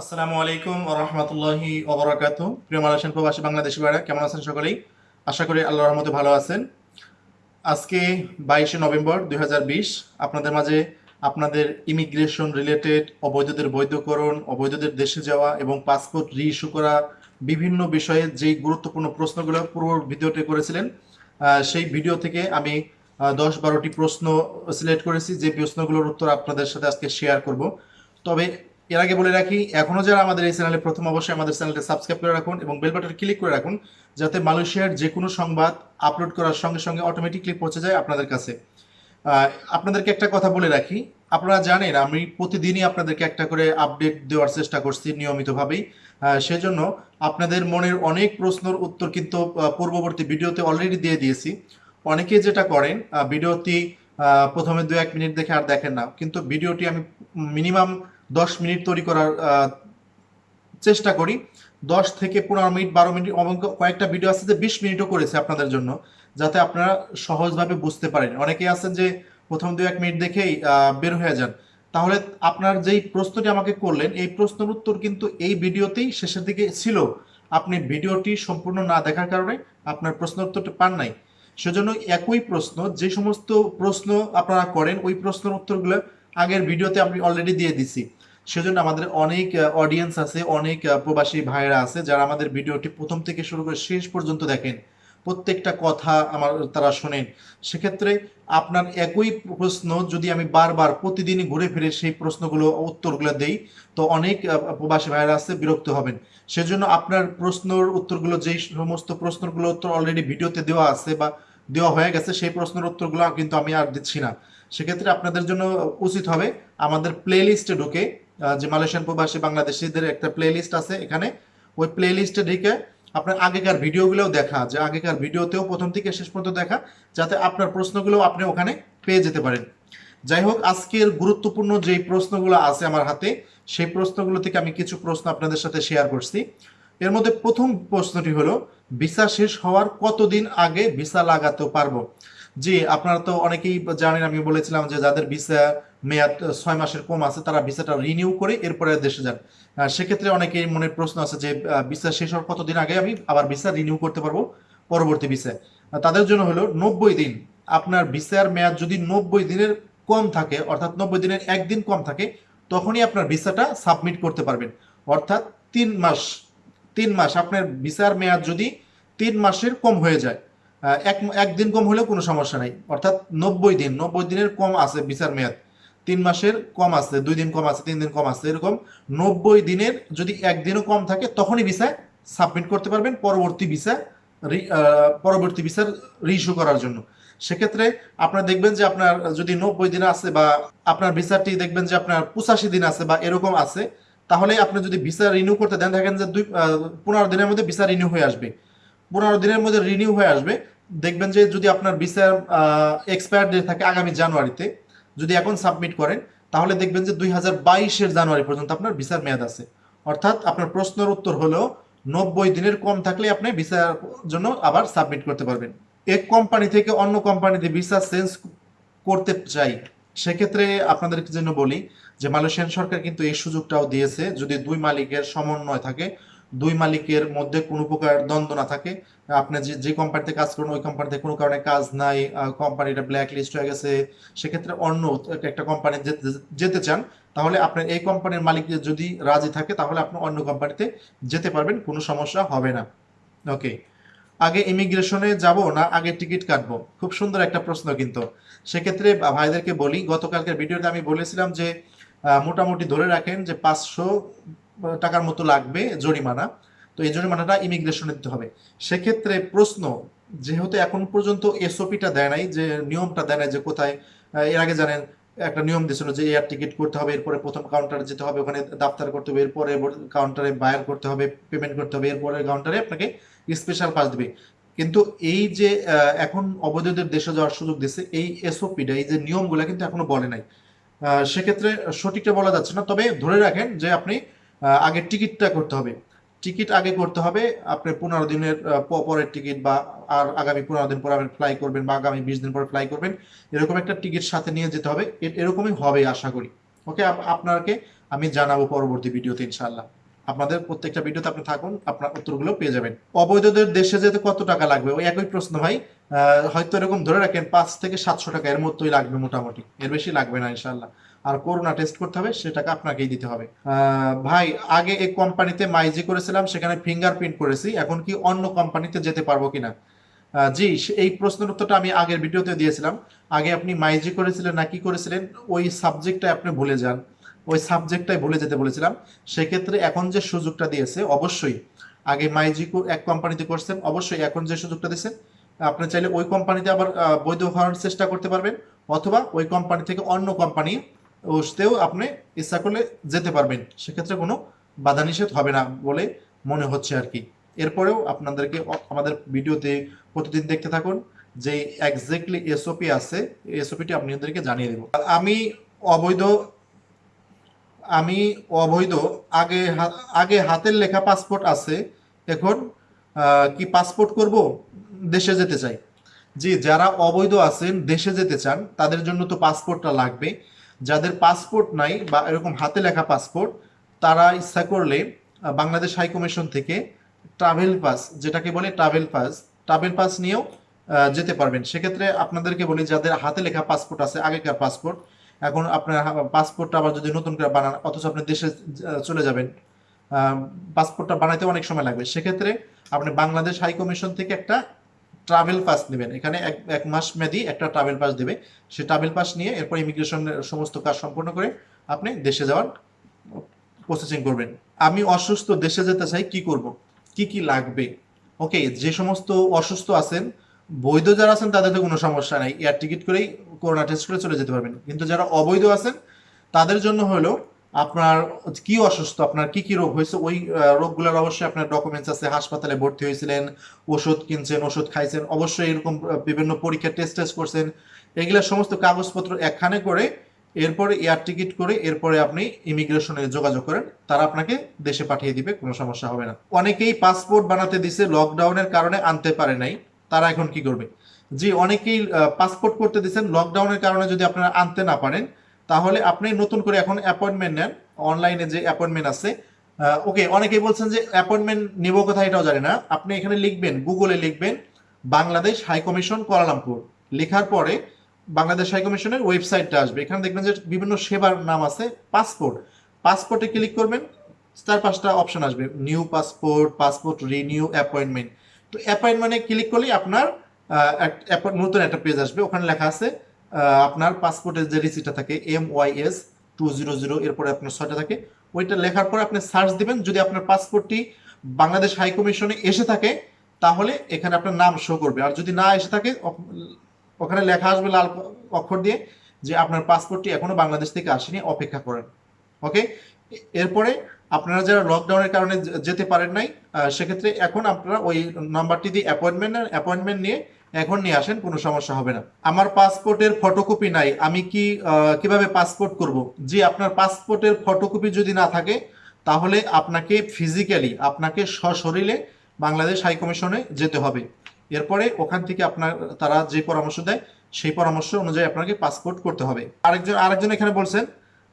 আসসালামু আলাইকুম রহমতুল্লাহি ওবরাকাত প্রিয় মালয়েশিয়ান প্রবাসী বাংলাদেশি ভাইরা, কেমন আছেন সকলেই? আশা করি আল্লাহর রহমতে ভালো আছেন। আজকে বাইশে নভেম্বর দু হাজার বিশ, আপনাদের মাঝে আপনাদের ইমিগ্রেশন রিলেটেড অবৈধদের বৈধকরণ, অবৈধদের দেশে যাওয়া এবং পাসপোর্ট রি ইস্যু করা বিভিন্ন বিষয়ে যে গুরুত্বপূর্ণ প্রশ্নগুলো পূর্ব ভিডিওতে করেছিলেন সেই ভিডিও থেকে আমি দশ বারোটি প্রশ্ন সিলেক্ট করেছি। যে প্রশ্নগুলোর উত্তর আপনাদের সাথে আজকে শেয়ার করব। তবে এর আগে বলে রাখি, এখনও যারা আমাদের এই চ্যানেলে প্রথম অবশ্যই আমাদের চ্যানেলটা সাবস্ক্রাইব করে রাখুন এবং বেল বাটন ক্লিক করে রাখুন, যাতে মালয়েশিয়ার যে কোনো সংবাদ আপলোড করার সঙ্গে সঙ্গে অটোমেটিকলি পৌঁছে যায় আপনাদের কাছে। আপনাদেরকে একটা কথা বলে রাখি, আপনারা জানেন আমি প্রতিদিনই আপনাদেরকে একটা করে আপডেট দেওয়ার চেষ্টা করছি নিয়মিতভাবেই। সেজন্য আপনাদের মনের অনেক প্রশ্নের উত্তর কিন্তু পূর্ববর্তী ভিডিওতে অলরেডি দিয়ে দিয়েছি। অনেকে যেটা করেন ভিডিওটি প্রথমে দু এক মিনিট দেখে আর দেখেন না, কিন্তু ভিডিওটি আমি মিনিমাম দশ মিনিট তৈরি করার চেষ্টা করি। দশ থেকে পনেরো মিনিট, বারো মিনিট এবং কয়েকটা ভিডিও আছে যে বিশ মিনিটও করেছে আপনাদের জন্য, যাতে আপনারা সহজভাবে বুঝতে পারেন। অনেকেই আছেন যে প্রথম দু এক মিনিট দেখেই বের হয়ে যান। তাহলে আপনার যেই প্রশ্নটি আমাকে করলেন, এই প্রশ্নের উত্তর কিন্তু এই ভিডিওতেই শেষের দিকে ছিল। আপনি ভিডিওটি সম্পূর্ণ না দেখার কারণে আপনার প্রশ্ন উত্তরটা পান নাই। সেজন্য একই প্রশ্ন, যে সমস্ত প্রশ্ন আপনারা করেন, ওই প্রশ্নের উত্তরগুলো আগের ভিডিওতে আমি অলরেডি দিয়ে দিছি। সেজন্য আমাদের অনেক অডিয়েন্স আছে, অনেক প্রবাসী ভাইরা আছে যারা আমাদের ভিডিওটি প্রথম থেকে শুরু করে শেষ পর্যন্ত দেখেন। প্রত্যেকটা কথা আমার তারা শোনেন। সেক্ষেত্রে আপনার একই প্রশ্ন যদি আমি বারবার প্রতিদিনই ঘুরে ফিরে সেই প্রশ্নগুলো, উত্তরগুলো দেই, তো অনেক প্রবাসী ভাইরা আছে, বিরক্ত হবেন। সেজন্য আপনার প্রশ্নর উত্তরগুলো, যেই সমস্ত প্রশ্নগুলো উত্তর অলরেডি ভিডিওতে দেওয়া আছে বা দেওয়া হয়ে গেছে, সেই প্রশ্নের উত্তরগুলো কিন্তু আমি আর দিচ্ছি না। সেক্ষেত্রে আপনাদের জন্য উচিত হবে আমাদের প্লে লিস্টে ঢুকে যে মালয়েশিয়ান প্রবাসী বাংলাদেশিদের একটা প্লে লিস্ট আছে এখানে। ওই প্লে লিস্টে ঢুকে আপনার আগেকার ভিডিওগুলোও দেখা, যে আগেকার ভিডিওতেও প্রথম থেকে শেষ পর্যন্ত দেখা, যাতে আপনার প্রশ্নগুলো আপনি ওখানে পেয়ে যেতে পারেন। যাই হোক, আজকের গুরুত্বপূর্ণ যেই প্রশ্নগুলো আছে আমার হাতে, সেই প্রশ্নগুলো থেকে আমি কিছু প্রশ্ন আপনাদের সাথে শেয়ার করছি। এর মধ্যে প্রথম প্রশ্নটি হলো, ভিসা শেষ হওয়ার কতদিন আগে ভিসা লাগাতে পারব? জি, আপনারা তো অনেকেই জানেন, আমি বলেছিলাম যে যাদের ভিসা মেয়াদ ছয় মাসের কম আছে, তারা ভিসাটা রিনিউ করে এরপরে দেশে যান। সেক্ষেত্রে অনেকের মনে প্রশ্ন আছে যে ভিসা শেষ হওয়ার কতদিন আগে আমি আবার ভিসা রিনিউ করতে পারব পরবর্তী ভিসায়? তাদের জন্য হলো নব্বই দিন। আপনার ভিসার মেয়াদ যদি নব্বই দিনের কম থাকে, অর্থাৎ নব্বই দিনের একদিন কম থাকে, তখনই আপনার ভিসাটা সাবমিট করতে পারবেন। অর্থাৎ তিন মাস তিন মাস আপনার ভিসার মেয়াদ যদি তিন মাসের কম হয়ে যায় এক, একদিন কম হলেও কোনো সমস্যা নাই। অর্থাৎ নব্বই দিন, নব্বই দিনের কম আছে ভিসার মেয়াদ। তিন মাসের কম আছে, দুই দিন কম আছে, তিন দিন কম আছে, এরকম নব্বই দিনের যদি একদিনও কম থাকে, তখনই ভিসা সাবমিট করতে পারবেন পরবর্তী ভিসা পরবর্তী ভিসার রিইস্যু করার জন্য। সেক্ষেত্রে আপনারা দেখবেন যে আপনার যদি নব্বই দিন আছে বা আপনার ভিসাটি দেখবেন যে আপনার পঁচাশি দিন আছে বা এরকম আছে, তাহলে আপনি যদি ভিসা রিনিউ করতে দেন, দেখেন যে দুই পনেরো দিনের মধ্যে ভিসা রিনিউ হয়ে আসবে। পনেরো দিনের মধ্যে রিনিউ হয়ে আসবে, দেখবেন যে যদি আপনার ভিসার এক্সপায়ার ডেট থাকে আগামী জানুয়ারিতে যদি এখন সাবমিট করেন, তাহলে দেখবেন যে দুই হাজার জানুয়ারি পর্যন্ত আপনার ভিসার মেয়াদ আছে। অর্থাৎ আপনার প্রশ্নের উত্তর হলো নব্বই দিনের কম থাকলে আপনি ভিসার জন্য আবার সাবমিট করতে পারবেন। এক কোম্পানি থেকে অন্য কোম্পানিতে ভিসা চেঞ্জ করতে চাই, সেক্ষেত্রে আপনাদের জন্য বলি যে মালয়েশিয়ান সরকার কিন্তু এই সুযোগটাও দিয়েছে। যদি দুই মালিকের সমন্বয় থাকে দুই মালিকের মধ্যে কোনো প্রকার দ্বন্দ্ব না থাকে। আপনি যে যে কোম্পানিতে কাজ করেন, ওই কোম্পানিতে কোনো কারণে কাজ নাই কোম্পানিটা ব্ল্যাক লিস্ট হয়ে গেছে, সেক্ষেত্রে অন্য একটা কোম্পানি যেতে চান, তাহলে আপনার এই কোম্পানির মালিক যদি রাজি থাকে, তাহলে আপনি অন্য কোম্পানিতে যেতে পারবেন, কোনো সমস্যা হবে না। ওকে আগে ইমিগ্রেশনে যাব না, আগে টিকিট কাটবো? খুব সুন্দর একটা প্রশ্ন কিন্তু। সেক্ষেত্রে ভাইদেরকে বলি, গতকালকের ভিডিওতে আমি বলেছিলাম যে মোটামুটি ধরে রাখেন যে পাঁচশো টাকার মতো লাগবে জরিমানা। তো এই জরিমানাটা ইমিগ্রেশনে দিতে হবে। সেক্ষেত্রে প্রশ্ন, যেহেতু এখন পর্যন্ত এসওপিটা দেয় নাই, যে নিয়মটা দেয় নাই যে কোথায় এর আগে জানেন, একটা নিয়ম দিয়েছিল যে এয়ার টিকিট করতে হবে, এরপরে প্রথম কাউন্টারে যেতে হবে, ওখানে দাপ্তার করতে হবে, এরপরে কাউন্টারে বায়ার করতে হবে পেমেন্ট করতে হবে, এরপরে কাউন্টারে আপনাকে স্পেশাল পাস দেবে। কিন্তু এই যে এখন অবৈধদের দেশে যাওয়ার সুযোগ দিচ্ছে এই এসওপিটা এই যে নিয়মগুলো কিন্তু এখনও বলে নাই। সেক্ষেত্রে সঠিকটা বলা যাচ্ছে না। তবে ধরে রাখেন যে আপনি আগে টিকিটটা করতে হবে। টিকিট আগে করতে হবে, আপনি পনেরো দিনের পরের টিকিট বা আর আগামী পনেরো দিন পর আপনি ফ্লাই করবেন বা আগামী বিশ দিন পরে ফ্লাই করবেন, এরকম একটা টিকিট সাথে নিয়ে যেতে হবে। এরকমই হবে আশা করি। ওকে? আপনাকে আমি জানাব পরবর্তী ভিডিওতে ইনশাল্লাহ আপনাদের প্রত্যেকটা ভিডিওতে আপনি থাকুন, আপনার উত্তরগুলো পেয়ে যাবেন। অবৈধদের দেশে যেতে কত টাকা লাগবে? ওই একই প্রশ্ন ভাই। হয়তো এরকম ধরে রাখেন পাঁচ থেকে সাতশো টাকা, এর মতোই লাগবে মোটামুটি। এর বেশি লাগবে না ইনশাল্লাহ আর করোনা টেস্ট করতে হবে সে টাকা আপনাকেই দিতে হবে। ভাই, আগে এই কোম্পানিতে মাইজি করেছিলাম, সেখানে ফিঙ্গারপ্রিন্ট করেছি, এখন কি অন্য কোম্পানিতে যেতে পারব কিনা? জি এই প্রশ্নের উত্তরটা আমি আগের ভিডিওতে দিয়েছিলাম। আগে আপনি মাইজি করেছিলেন না কি করেছিলেন, ওই সাবজেক্টটা আপনি ভুলে যান। ওই সাবজেক্টটাই ভুলে যেতে বলেছিলাম। সেক্ষেত্রে এখন যে সুযোগটা দিয়েছে, অবশ্যই। আগে মাইজি এক কোম্পানিতে করছেন, অবশ্যই এখন যে সুযোগটা দিয়েছে আপনি চাইলে ওই কোম্পানিতে আবার বৈধ হওয়ার চেষ্টা করতে পারবেন, অথবা ওই কোম্পানি থেকে অন্য কোম্পানি ওতেও আপনি ইচ্ছা করলে যেতে পারবেন। সেক্ষেত্রে কোনো বাধা নিষেধ হবে না বলে মনে হচ্ছে আর কি। এরপরেও আপনাদেরকে আমাদের ভিডিওতে প্রতিদিন দেখতে থাকুন যে এক্স্যাক্টলি এসওপি আছে এসওপিটি আপনাদেরকে জানিয়ে দেব। আমি অবৈধ আমি অবৈধ, আগে আগে হাতের লেখা পাসপোর্ট আছে, এখন কি পাসপোর্ট করব? দেশে যেতে চাই। জি, যারা অবৈধ আছেন, দেশে যেতে চান, তাদের জন্য তো পাসপোর্টটা লাগবে। যাদের পাসপোর্ট নাই বা এরকম হাতে লেখা পাসপোর্ট, তারা ইচ্ছা করলে বাংলাদেশ হাই কমিশন থেকে ট্রাভেল পাস যেটাকে বলে ট্রাভেল পাস ট্রাভেল পাস নিয়েও যেতে পারবেন। সেক্ষেত্রে আপনাদেরকে বলি, যাদের হাতে লেখা পাসপোর্ট আছে, আগেকার পাসপোর্ট, এখন আপনার পাসপোর্টটা আবার যদি নতুন করে বানান, অথচ আপনি দেশে চলে যাবেন পাসপোর্টটা বানাইতে অনেক সময় লাগবে। সেক্ষেত্রে আপনি বাংলাদেশ হাই কমিশন থেকে একটা ট্রাভেল পাস নেবেন এখানে এক এক মাস মেয়াদি একটা ট্রাভেল পাস দেবে। সে ট্রাভেল পাস নিয়ে এরপর ইমিগ্রেশনের সমস্ত কাজ সম্পন্ন করে আপনি দেশে যাওয়ার প্রসেসিং করবেন। আমি অসুস্থ, দেশে যেতে চাই, কি করব? কি কি লাগবে? ওকে যে সমস্ত অসুস্থ আছেন, বৈধ যারা আছেন, তাদের তো কোনো সমস্যা নাই। এয়ার টিকিট করেই করোনা টেস্ট করে চলে যেতে পারবেন। কিন্তু যারা অবৈধ আছেন, তাদের জন্য হলো আপনার কি অসুস্থ? আপনার কি কি রোগ হয়েছে? ওই রোগগুলোর অবশ্যই আপনার ডকুমেন্টস আছে। হাসপাতালে ভর্তি হয়েছিলেন, ওষুধ কিনছেন, ওষুধ খাইছেন, অবশ্যই এরকম বিভিন্ন পরীক্ষা টেস্ট টেস্ট করছেন। এগুলা সমস্ত কাগজপত্র একখানে করে এরপরে এয়ার টিকিট করে এরপরে আপনি ইমিগ্রেশনে যোগাযোগ করেন। তারা আপনাকে দেশে পাঠিয়ে দিবে, কোনো সমস্যা হবে না। অনেকেই পাসপোর্ট বানাতে দিছে লকডাউনের কারণে আনতে পারে নাই। তারা এখন কি করবে? জি, অনেকেই পাসপোর্ট করতে দিচ্ছেন লকডাউনের কারণে যদি আপনারা আনতে না পারেন তাহলে আপনি নতুন করে এখন অ্যাপয়েন্টমেন্ট নেন। অনলাইনে যে অ্যাপয়েন্টমেন্ট আছে ওকে অনেকেই বলছেন যে অ্যাপয়েন্টমেন্ট নিব কোথায় এটাও জানি না। আপনি এখানে লিখবেন গুগলে লিখবেন, বাংলাদেশ হাই কমিশন কোয়ালালামপুর লেখার পরে বাংলাদেশ হাই কমিশনের ওয়েবসাইটটা আসবে। এখানে দেখবেন যে বিভিন্ন সেবার নাম আছে পাসপোর্ট পাসপোর্টে ক্লিক করবেন, চার পাঁচটা অপশন আসবে। New passport passport renew appointment তো অ্যাপয়েন্টমেন্টে ক্লিক করলেই আপনার নতুন একটা পেজ আসবে। ওখানে লেখা আছে আপনার পাসপোর্টের যে রিসিটটা থাকে M Y S two zero zero এরপরে আপনার ছয়টা থাকে, ওইটা লেখার পরে আপনি সার্চ দিবেন। যদি আপনার পাসপোর্টটি বাংলাদেশ হাই কমিশনে এসে থাকে, তাহলে এখানে আপনার নাম শো করবে। আর যদি না এসে থাকে ওখানে লেখা আসবে লাল অক্ষর দিয়ে যে আপনার পাসপোর্টটি এখনও বাংলাদেশ থেকে আসেনি, অপেক্ষা করেন। ওকে এরপরে আপনারা যারা লকডাউনের কারণে যেতে পারেন নাই সেক্ষেত্রে এখন আপনারা ওই নাম্বারটি দিয়ে অ্যাপয়েন্টমেন্ট অ্যাপয়েন্টমেন্ট নিয়ে এখন নিয়ে আসেন, কোনো সমস্যা হবে না। আমার পাসপোর্টের ফটোকপি নাই, আমি কি কীভাবে পাসপোর্ট করব? জি, আপনার পাসপোর্টের ফটোকপি যদি না থাকে, তাহলে আপনাকে ফিজিক্যালি আপনাকে সশরীরে বাংলাদেশ হাই কমিশনে যেতে হবে। এরপরে ওখান থেকে আপনার, তারা যে পরামর্শ দেয়, সেই পরামর্শ অনুযায়ী আপনাকে পাসপোর্ট করতে হবে। আরেকজন আরেকজন এখানে বলছেন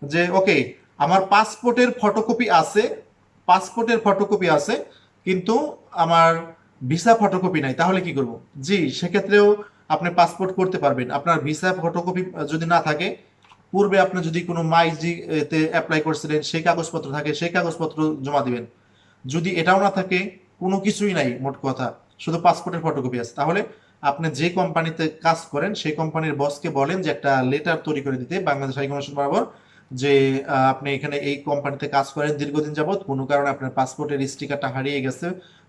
যে, ওকে, আমার পাসপোর্টের ফটোকপি আছে, পাসপোর্টের ফটোকপি আছে, কিন্তু আমার ভিসা ফটোকপি নাই, তাহলে কি করব? জি, সেক্ষেত্রেও আপনি পাসপোর্ট করতে পারবেন। আপনার ভিসা ফটোকপি যদি না থাকে, পূর্বে আপনি যদি কোনো মাইজি তে অ্যাপ্লাই করছিলেন, সেই কাগজপত্র থাকে, সেই কাগজপত্র জমা দিবেন। যদি এটাও না থাকে, কোনো কিছুই নাই, মোট কথা। শুধু পাসপোর্টের ফটোকপি আছে। তাহলে আপনি যে কোম্পানিতে কাজ করেন, সেই কোম্পানির বসকে বলেন যে একটা লেটার তৈরি করে দিতে, বাংলাদেশ হাই কমিশন বরাবর, যে আপনি এখানে এই কোম্পানিতে কাজ করেন দীর্ঘদিন যাবত কোনো কারণে আপনার পাসপোর্টের স্টিকারটা হারিয়ে গেছে।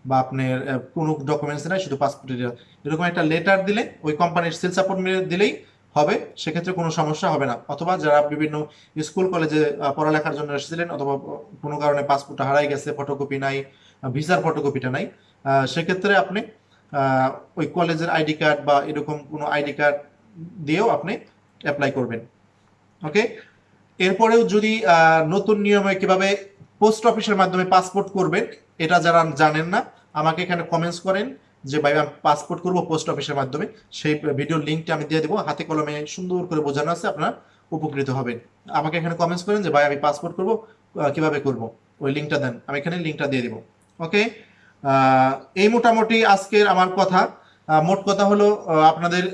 বা আপনার কোনো ডকুমেন্টস নাই, শুধু পাসপোর্টের এরকম একটা লেটার দিলে, ওই কোম্পানির সেল সাপোর্ট দিলেই হবে, সেক্ষেত্রে কোনো সমস্যা হবে না। অথবা যারা বিভিন্ন স্কুল কলেজে পড়ালেখার জন্য এসেছিলেন, অথবা কোনো কারণে পাসপোর্টটা হারাই গেছে ফটোকপি নাই ভিসার ফটোকপিটা নাই সেক্ষেত্রে আপনি ওই কলেজের আইডি কার্ড বা এরকম কোনো আইডি কার্ড দিয়েও আপনি অ্যাপ্লাই করবেন। ওকে এরপরেও যদি নতুন নিয়মে কীভাবে পোস্ট অফিসের মাধ্যমে পাসপোর্ট করবেন এটা যারা জানেন না, আমাকে এখানে কমেন্টস করেন যে, ভাই, আমি পাসপোর্ট করব পোস্ট অফিসের মাধ্যমে। সেই ভিডিওর লিঙ্কটা আমি দিয়ে দেবো। হাতে কলমে সুন্দর করে বোঝানো আছে, আপনারা উপকৃত হবেন। আমাকে এখানে কমেন্টস করেন যে, ভাই, আমি পাসপোর্ট করব কীভাবে করব? ওই লিঙ্কটা দেন। আমি এখানে লিঙ্কটা দিয়ে দেবো। ওকে? এই মোটামুটি আজকের আমার কথা। মোট কথা হলো আপনাদের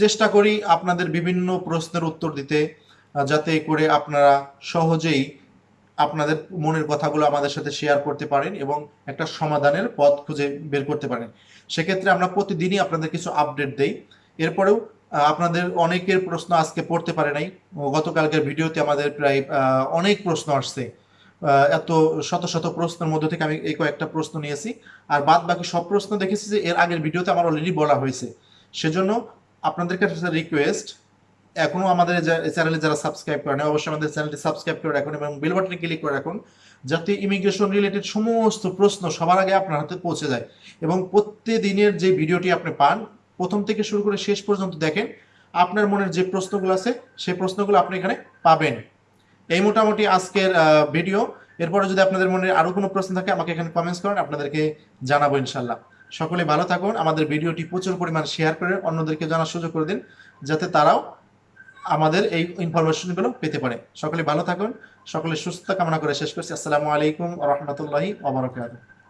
চেষ্টা করি আপনাদের বিভিন্ন প্রশ্নের উত্তর দিতে যাতে করে আপনারা সহজেই আপনাদের মনের কথাগুলো আমাদের সাথে শেয়ার করতে পারেন এবং একটা সমাধানের পথ খুঁজে বের করতে পারেন। সেক্ষেত্রে আমরা প্রতিদিনই আপনাদের কিছু আপডেট দেই। এরপরেও আপনাদের অনেকের প্রশ্ন আজকে পড়তে পারে নাই। গতকালকের ভিডিওতে আমাদের প্রায় অনেক প্রশ্ন আসছে। এত শত শত প্রশ্নের মধ্যে থেকে আমি এই কয়েকটা প্রশ্ন নিয়েছি। আর বাদ বাকি সব প্রশ্ন দেখেছি যে এর আগের ভিডিওতে আমার অলরেডি বলা হয়েছে। সেজন্য আপনাদের কাছে রিকোয়েস্ট এখনও আমাদের চ্যানেলে যারা সাবস্ক্রাইব করেন অবশ্যই আমাদের চ্যানেলটি সাবস্ক্রাইব করে রাখুন এবং বেল বাটনে ক্লিক করে রাখুন, যাতে ইমিগ্রেশন রিলেটেড সমস্ত প্রশ্ন সবার আগে আপনার হাতে পৌঁছে যায়। এবং প্রত্যেকদিনের যে ভিডিওটি আপনি পান, প্রথম থেকে শুরু করে শেষ পর্যন্ত দেখেন, আপনার মনের যে প্রশ্নগুলো আছে, সেই প্রশ্নগুলো আপনি এখানে পাবেন। এই মোটামুটি আজকের ভিডিও এরপরে যদি আপনাদের মনে আরও কোনো প্রশ্ন থাকে, আমাকে এখানে কমেন্টস করেন, আপনাদেরকে জানাব ইনশাল্লাহ সকলে ভালো থাকুন, আমাদের ভিডিওটি প্রচুর পরিমাণ শেয়ার করে অন্যদেরকে জানার সুযোগ করে দিন, যাতে তারাও আমাদের এই ইনফরমেশনগুলো পেতে পারে। সকলে ভালো থাকুন, সকলে সুস্থ কামনা করে শেষ করছি। আসসালামু আলাইকুম রহমতুল্লাহি ওবরাকাতুহু